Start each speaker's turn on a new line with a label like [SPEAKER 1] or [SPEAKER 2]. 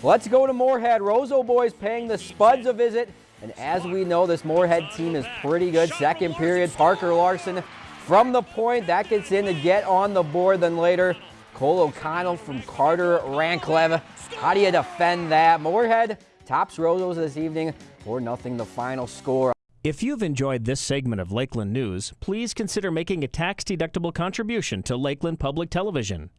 [SPEAKER 1] Let's go to Moorhead. Roseau boys paying the Spuds a visit. And as we know, this Moorhead team is pretty good. Second period, Parker Larson from the point. That gets in to get on the board. Then later, Cole O'Connell from Carter Ranklev. How do you defend that? Moorhead tops Roseau's this evening. 4 nothing the final score.
[SPEAKER 2] If you've enjoyed this segment of Lakeland News, please consider making a tax-deductible contribution to Lakeland Public Television.